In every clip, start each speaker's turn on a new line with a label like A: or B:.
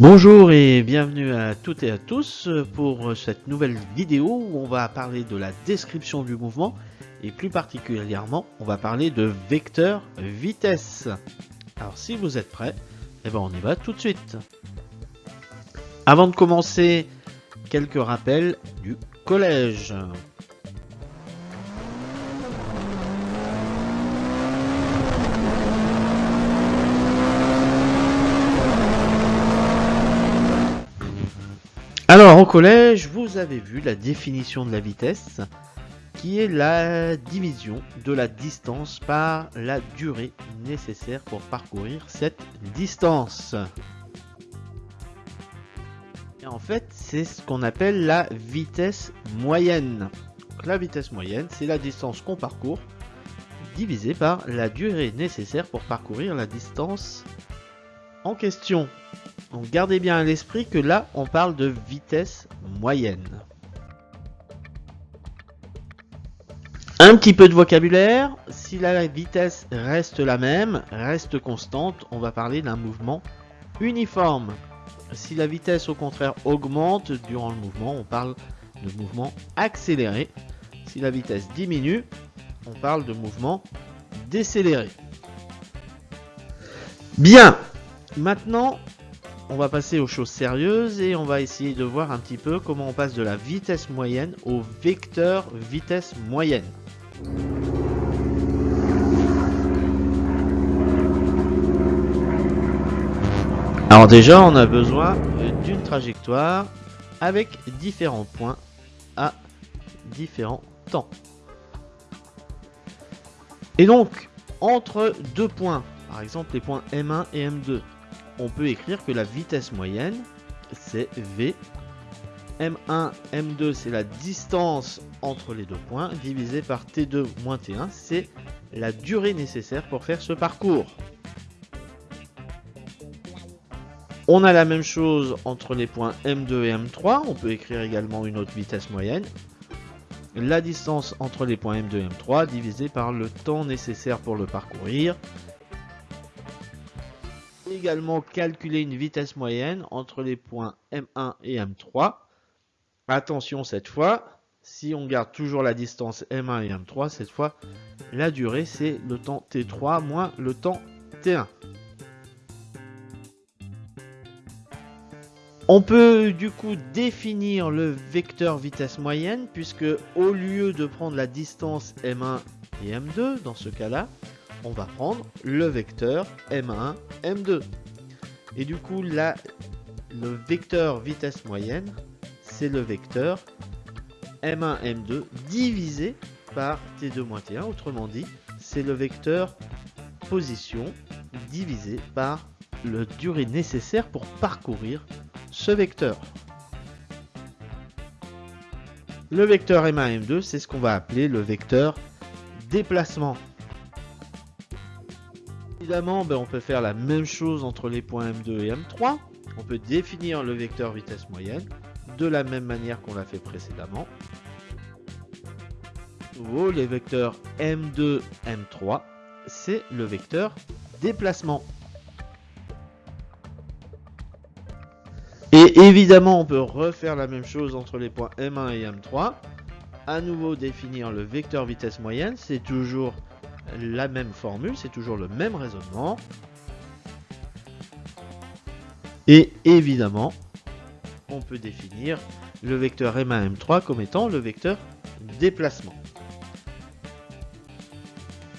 A: Bonjour et bienvenue à toutes et à tous pour cette nouvelle vidéo où on va parler de la description du mouvement et plus particulièrement on va parler de vecteur vitesse. Alors si vous êtes prêts, eh ben on y va tout de suite. Avant de commencer, quelques rappels du collège. Alors au collège, vous avez vu la définition de la vitesse, qui est la division de la distance par la durée nécessaire pour parcourir cette distance. Et en fait, c'est ce qu'on appelle la vitesse moyenne. la vitesse moyenne, c'est la distance qu'on parcourt divisée par la durée nécessaire pour parcourir la distance en question. Donc gardez bien à l'esprit que là, on parle de vitesse moyenne. Un petit peu de vocabulaire. Si la vitesse reste la même, reste constante, on va parler d'un mouvement uniforme. Si la vitesse au contraire augmente durant le mouvement, on parle de mouvement accéléré. Si la vitesse diminue, on parle de mouvement décéléré. Bien, maintenant on va passer aux choses sérieuses et on va essayer de voir un petit peu comment on passe de la vitesse moyenne au vecteur vitesse moyenne. Alors déjà, on a besoin d'une trajectoire avec différents points à différents temps. Et donc, entre deux points, par exemple les points M1 et M2, on peut écrire que la vitesse moyenne, c'est V. M1, M2, c'est la distance entre les deux points, divisé par T2 moins T1, c'est la durée nécessaire pour faire ce parcours. On a la même chose entre les points M2 et M3, on peut écrire également une autre vitesse moyenne. La distance entre les points M2 et M3 divisé par le temps nécessaire pour le parcourir, également calculer une vitesse moyenne entre les points M1 et M3. Attention cette fois, si on garde toujours la distance M1 et M3, cette fois la durée c'est le temps T3 moins le temps T1. On peut du coup définir le vecteur vitesse moyenne puisque au lieu de prendre la distance M1 et M2 dans ce cas-là, on va prendre le vecteur M1, M2. Et du coup, là, le vecteur vitesse moyenne, c'est le vecteur M1, M2 divisé par T2 moins T1. Autrement dit, c'est le vecteur position divisé par le durée nécessaire pour parcourir ce vecteur. Le vecteur M1, M2, c'est ce qu'on va appeler le vecteur déplacement. Évidemment, ben, on peut faire la même chose entre les points M2 et M3. On peut définir le vecteur vitesse moyenne de la même manière qu'on l'a fait précédemment. Les vecteurs M2, M3, c'est le vecteur déplacement. Et évidemment, on peut refaire la même chose entre les points M1 et M3. À nouveau, définir le vecteur vitesse moyenne, c'est toujours la même formule, c'est toujours le même raisonnement. Et évidemment, on peut définir le vecteur M1, M3 comme étant le vecteur déplacement.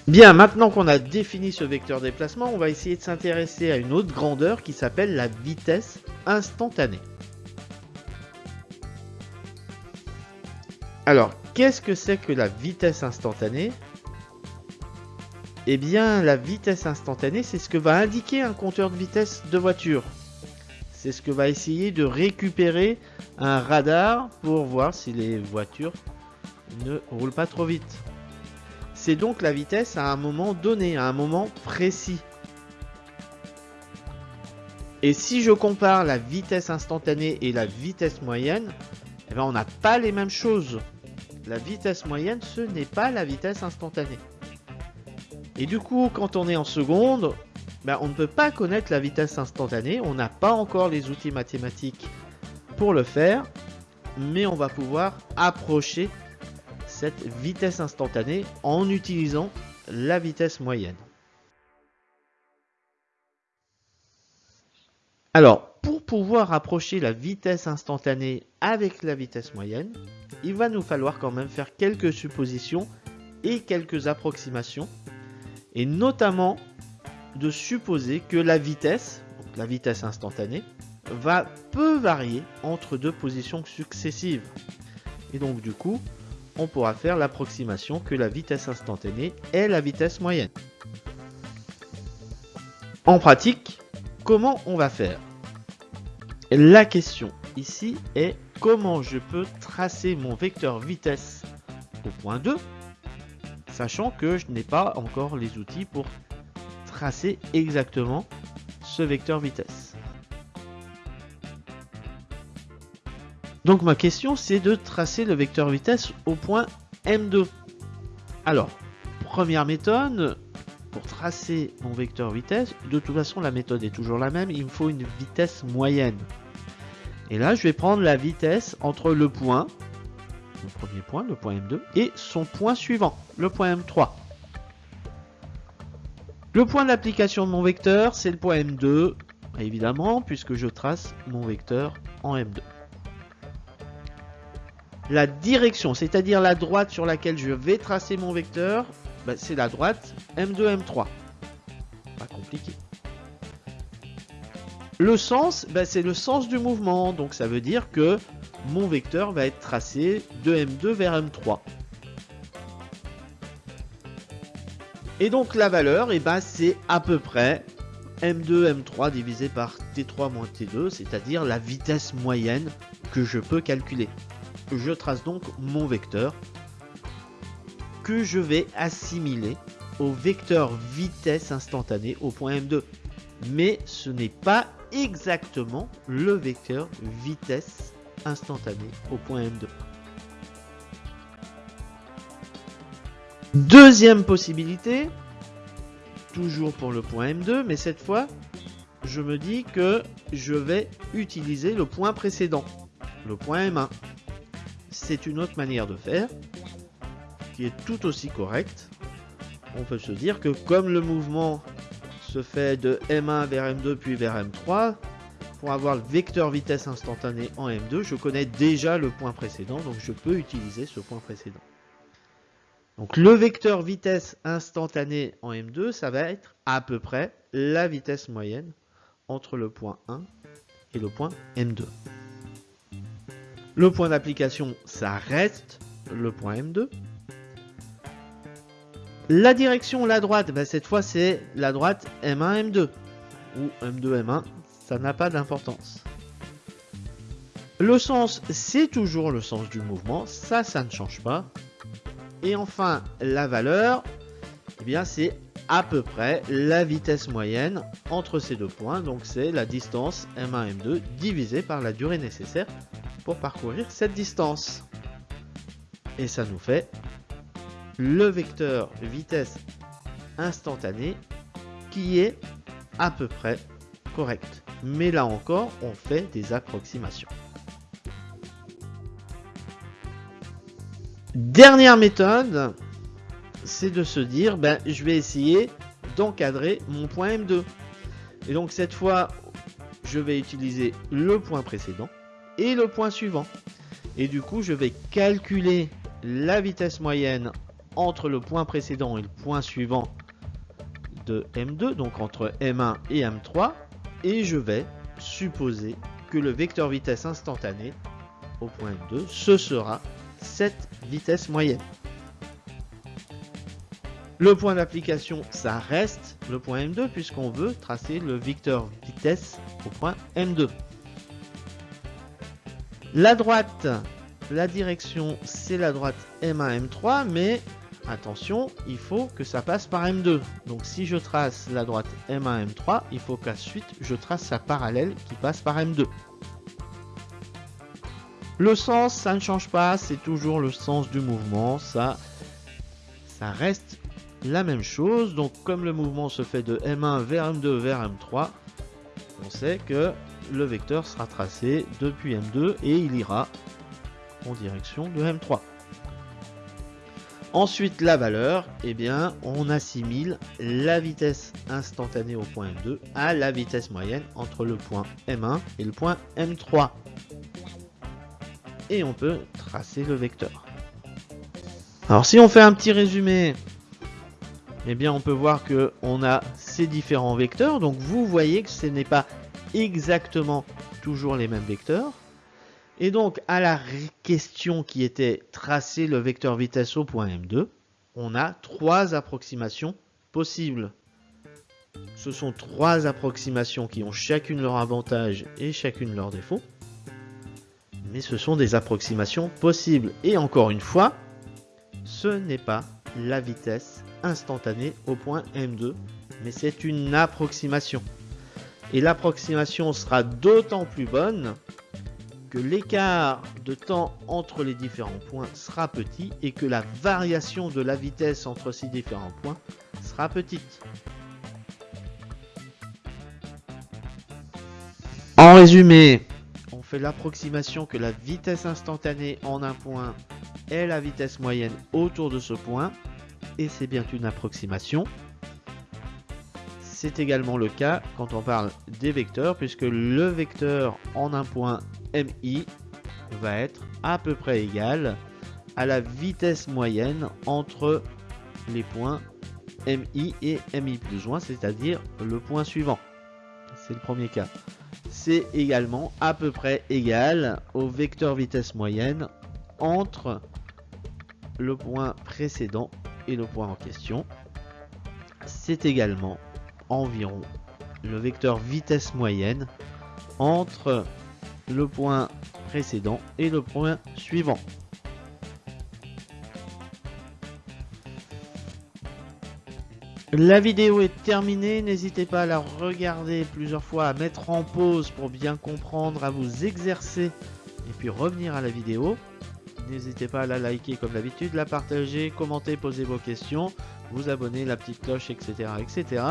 A: Bien, maintenant qu'on a défini ce vecteur déplacement, on va essayer de s'intéresser à une autre grandeur qui s'appelle la vitesse instantanée. Alors, qu'est-ce que c'est que la vitesse instantanée? Eh bien, la vitesse instantanée, c'est ce que va indiquer un compteur de vitesse de voiture. C'est ce que va essayer de récupérer un radar pour voir si les voitures ne roulent pas trop vite. C'est donc la vitesse à un moment donné, à un moment précis. Et si je compare la vitesse instantanée et la vitesse moyenne, eh ben on n'a pas les mêmes choses. La vitesse moyenne, ce n'est pas la vitesse instantanée. Et du coup, quand on est en seconde, ben, on ne peut pas connaître la vitesse instantanée, on n'a pas encore les outils mathématiques pour le faire, mais on va pouvoir approcher cette vitesse instantanée en utilisant la vitesse moyenne. Alors, pour pouvoir approcher la vitesse instantanée avec la vitesse moyenne, il va nous falloir quand même faire quelques suppositions et quelques approximations, et notamment de supposer que la vitesse, la vitesse instantanée, va peu varier entre deux positions successives. Et donc du coup, on pourra faire l'approximation que la vitesse instantanée est la vitesse moyenne. En pratique, comment on va faire? La question ici est comment je peux tracer mon vecteur vitesse au point 2, sachant que je n'ai pas encore les outils pour tracer exactement ce vecteur vitesse. Donc ma question c'est de tracer le vecteur vitesse au point M2. Alors, première méthode, pour tracer mon vecteur vitesse, de toute façon la méthode est toujours la même, il me faut une vitesse moyenne. Et là je vais prendre la vitesse entre le point, premier point, le point M2, et son point suivant, le point M3. Le point d'application de mon vecteur, c'est le point M2, évidemment, puisque je trace mon vecteur en M2 la direction, c'est-à-dire la droite sur laquelle je vais tracer mon vecteur, bah, c'est la droite M2, M3. Pas compliqué. Le sens, bah, c'est le sens du mouvement, donc ça veut dire que mon vecteur va être tracé de M2 vers M3. Et donc la valeur, eh ben, c'est à peu près M2, M3 divisé par T3 moins T2, c'est-à-dire la vitesse moyenne que je peux calculer. Je trace donc mon vecteur que je vais assimiler au vecteur vitesse instantanée au point M2. Mais ce n'est pas exactement le vecteur vitesse instantanée au point M2. Deuxième possibilité, toujours pour le point M2, mais cette fois, je me dis que je vais utiliser le point précédent, le point M1 c'est une autre manière de faire qui est tout aussi correcte. On peut se dire que comme le mouvement se fait de M1 vers M2 puis vers M3, pour avoir le vecteur vitesse instantané en M2, je connais déjà le point précédent, donc je peux utiliser ce point précédent. Donc le vecteur vitesse instantané en M2, ça va être à peu près la vitesse moyenne entre le point 1 et le point M2. Le point d'application, ça reste le point M2. La direction, la droite, ben, cette fois c'est la droite M1, M2. Ou M2, M1, ça n'a pas d'importance. Le sens, c'est toujours le sens du mouvement, ça, ça ne change pas. Et enfin, la valeur, eh bien c'est à peu près la vitesse moyenne entre ces deux points. Donc c'est la distance M1, M2 divisée par la durée nécessaire pour parcourir cette distance. Et ça nous fait le vecteur vitesse instantanée qui est à peu près correct. Mais là encore, on fait des approximations. Dernière méthode, c'est de se dire, ben, je vais essayer d'encadrer mon point M2. Et donc cette fois, je vais utiliser le point précédent et le point suivant. Et du coup, je vais calculer la vitesse moyenne entre le point précédent et le point suivant de M2, donc entre M1 et M3, et je vais supposer que le vecteur vitesse instantané au point M2, ce sera cette vitesse moyenne. Le point d'application, ça reste le point M2 puisqu'on veut tracer le vecteur vitesse au point M2. La droite, la direction, c'est la droite M1, M3, mais attention, il faut que ça passe par M2. Donc si je trace la droite M1, M3, il faut qu'ensuite je trace sa parallèle qui passe par M2. Le sens, ça ne change pas, c'est toujours le sens du mouvement, ça, ça reste la même chose. Donc comme le mouvement se fait de M1 vers M2 vers M3, on sait que le vecteur sera tracé depuis M2 et il ira en direction de M3. Ensuite, la valeur, eh bien, on assimile la vitesse instantanée au point M2 à la vitesse moyenne entre le point M1 et le point M3. Et on peut tracer le vecteur. Alors, si on fait un petit résumé, eh bien, on peut voir que on a ces différents vecteurs. Donc, vous voyez que ce n'est pas exactement toujours les mêmes vecteurs. Et donc, à la question qui était tracer le vecteur vitesse au point M2, on a trois approximations possibles. Ce sont trois approximations qui ont chacune leur avantage et chacune leur défaut. Mais ce sont des approximations possibles. Et encore une fois, ce n'est pas la vitesse instantanée au point M2, mais c'est une approximation. Et l'approximation sera d'autant plus bonne l'écart de temps entre les différents points sera petit et que la variation de la vitesse entre ces différents points sera petite. En résumé, on fait l'approximation que la vitesse instantanée en un point est la vitesse moyenne autour de ce point, et c'est bien une approximation. C'est également le cas quand on parle des vecteurs, puisque le vecteur en un point MI va être à peu près égal à la vitesse moyenne entre les points MI et MI plus 1, c'est-à-dire le point suivant. C'est le premier cas. C'est également à peu près égal au vecteur vitesse moyenne entre le point précédent et le point en question. C'est également environ le vecteur vitesse moyenne entre le point précédent et le point suivant. La vidéo est terminée, n'hésitez pas à la regarder plusieurs fois, à mettre en pause pour bien comprendre, à vous exercer et puis revenir à la vidéo. N'hésitez pas à la liker comme d'habitude, la partager, commenter, poser vos questions, vous abonner, la petite cloche, etc. etc.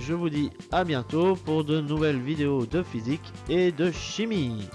A: Je vous dis à bientôt pour de nouvelles vidéos de physique et de chimie.